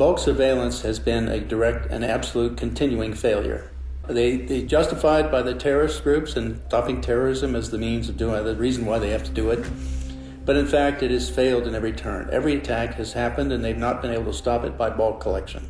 Bulk surveillance has been a direct and absolute continuing failure. They, they justified by the terrorist groups and stopping terrorism as the means of doing the reason why they have to do it. But in fact, it has failed in every turn. Every attack has happened, and they've not been able to stop it by bulk collection.